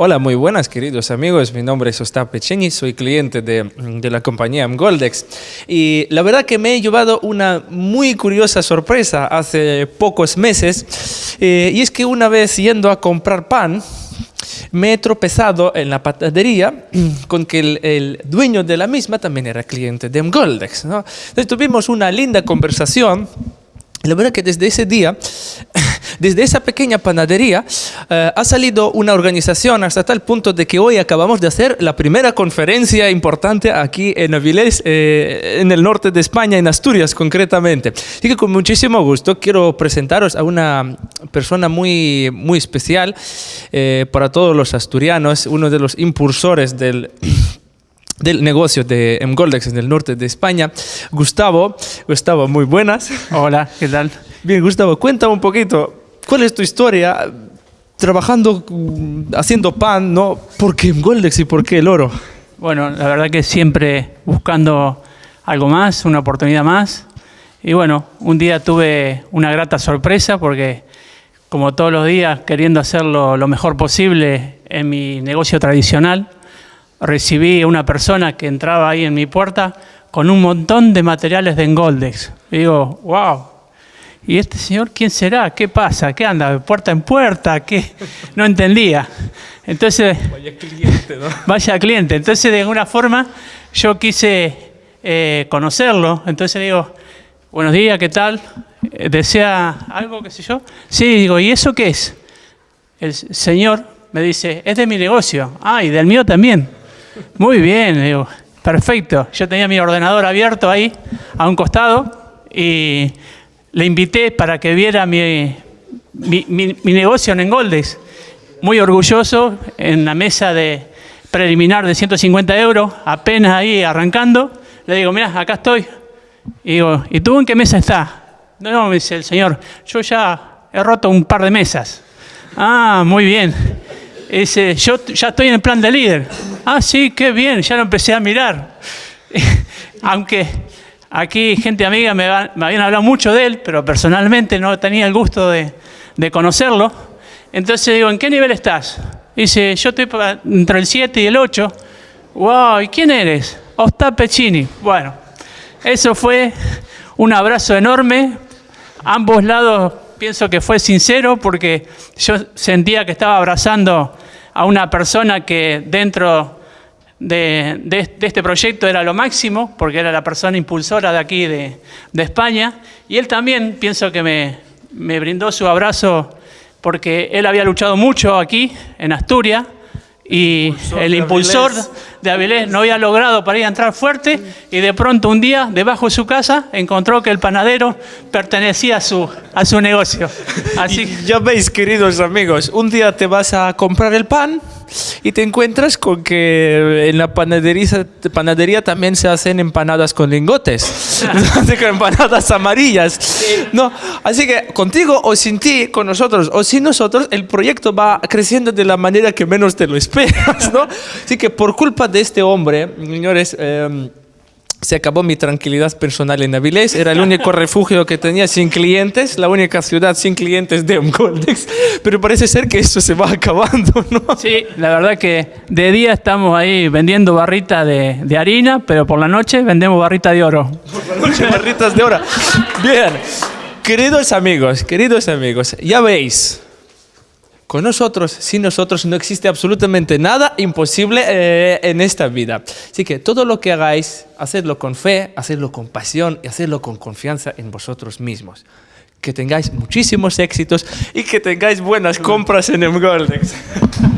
Hola, muy buenas queridos amigos. Mi nombre es Ostap Pecheni, soy cliente de, de, la compañía Goldex. Y la verdad que me he llevado una muy curiosa sorpresa hace pocos meses. Eh, y es que una vez yendo a comprar pan, me he tropezado en la panadería con que el, el, dueño de la misma también era cliente de Goldex. ¿no? Entonces tuvimos una linda conversación. La verdad que desde ese día desde esa pequeña panadería eh, ha salido una organización hasta tal punto de que hoy acabamos de hacer la primera conferencia importante aquí en Avilés, eh, en el norte de España, en Asturias concretamente. Así que con muchísimo gusto quiero presentaros a una persona muy, muy especial eh, para todos los asturianos, uno de los impulsores del del negocio de Mgoldex en el norte de España, Gustavo. Gustavo, muy buenas. Hola, ¿qué tal? Bien, Gustavo, cuéntame un poquito ¿Cuál es tu historia trabajando, haciendo pan, no? ¿Por qué Goldex y por qué el oro? Bueno, la verdad que siempre buscando algo más, una oportunidad más. Y bueno, un día tuve una grata sorpresa porque como todos los días queriendo hacerlo lo mejor posible en mi negocio tradicional, recibí a una persona que entraba ahí en mi puerta con un montón de materiales de Engoldex. Y digo, wow, ¿Y este señor quién será? ¿Qué pasa? ¿Qué anda? ¿De puerta en puerta? ¿Qué? No entendía. Entonces, vaya cliente, ¿no? Vaya cliente. Entonces, de alguna forma, yo quise eh, conocerlo. Entonces digo, buenos días, ¿qué tal? Eh, ¿Desea algo, qué sé yo? Sí, digo, ¿y eso qué es? El señor me dice, es de mi negocio. Ah, y del mío también. Muy bien, digo, perfecto. Yo tenía mi ordenador abierto ahí, a un costado, y le invité para que viera mi, mi, negocio en Engoldex. Muy orgulloso, en la mesa de preliminar de 150 euros, apenas ahí arrancando. Le digo, mira, acá estoy. Y digo, ¿y tú en qué mesa estás? No, no, dice el señor, yo ya he roto un par de mesas. Ah, muy bien. Dice, yo ya estoy en el plan de líder. Ah, sí, qué bien, ya lo empecé a mirar. Aunque Aquí gente amiga me, habían hablado mucho de él, pero personalmente no tenía el gusto de, conocerlo. Entonces digo, ¿en qué nivel estás? Dice, yo estoy entre el 7 y el 8. ¡Wow! ¿Y quién eres? Ostap Pechini. Bueno, eso fue un abrazo enorme. Ambos lados pienso que fue sincero porque yo sentía que estaba abrazando a una persona que dentro de, este proyecto era lo máximo, porque era la persona impulsora de aquí de, España, y él también pienso que me, me brindó su abrazo porque él había luchado mucho aquí, en Asturias, y el impulsor de Avilés no había logrado para ir a entrar fuerte y de pronto un día debajo de su casa encontró que el panadero pertenecía a su, a su negocio. Así ya veis, queridos amigos, un día te vas a comprar el pan y te encuentras con que en la panadería, panadería también se hacen empanadas con lingotes, empanadas amarillas. No, así que contigo o sin ti, con nosotros o sin nosotros, el proyecto va creciendo de la manera que menos te lo esperas, ¿no? Así que por culpa de este hombre, señores, eh, se acabó mi tranquilidad personal en Avilés, era el único refugio que tenía sin clientes, la única ciudad sin clientes de Goldex, pero parece ser que eso se va acabando, ¿no? Sí, la verdad que de día estamos ahí vendiendo barrita de, de harina, pero por la noche vendemos barrita de oro. Por la noche barritas de oro. Bien, queridos amigos, queridos amigos, ya veis, con nosotros, sin nosotros, no existe absolutamente nada imposible eh, en esta vida. Así que todo lo que hagáis, hacedlo con fe, hacedlo con pasión y hacedlo con confianza en vosotros mismos. Que tengáis muchísimos éxitos y que tengáis buenas compras en el Goldex.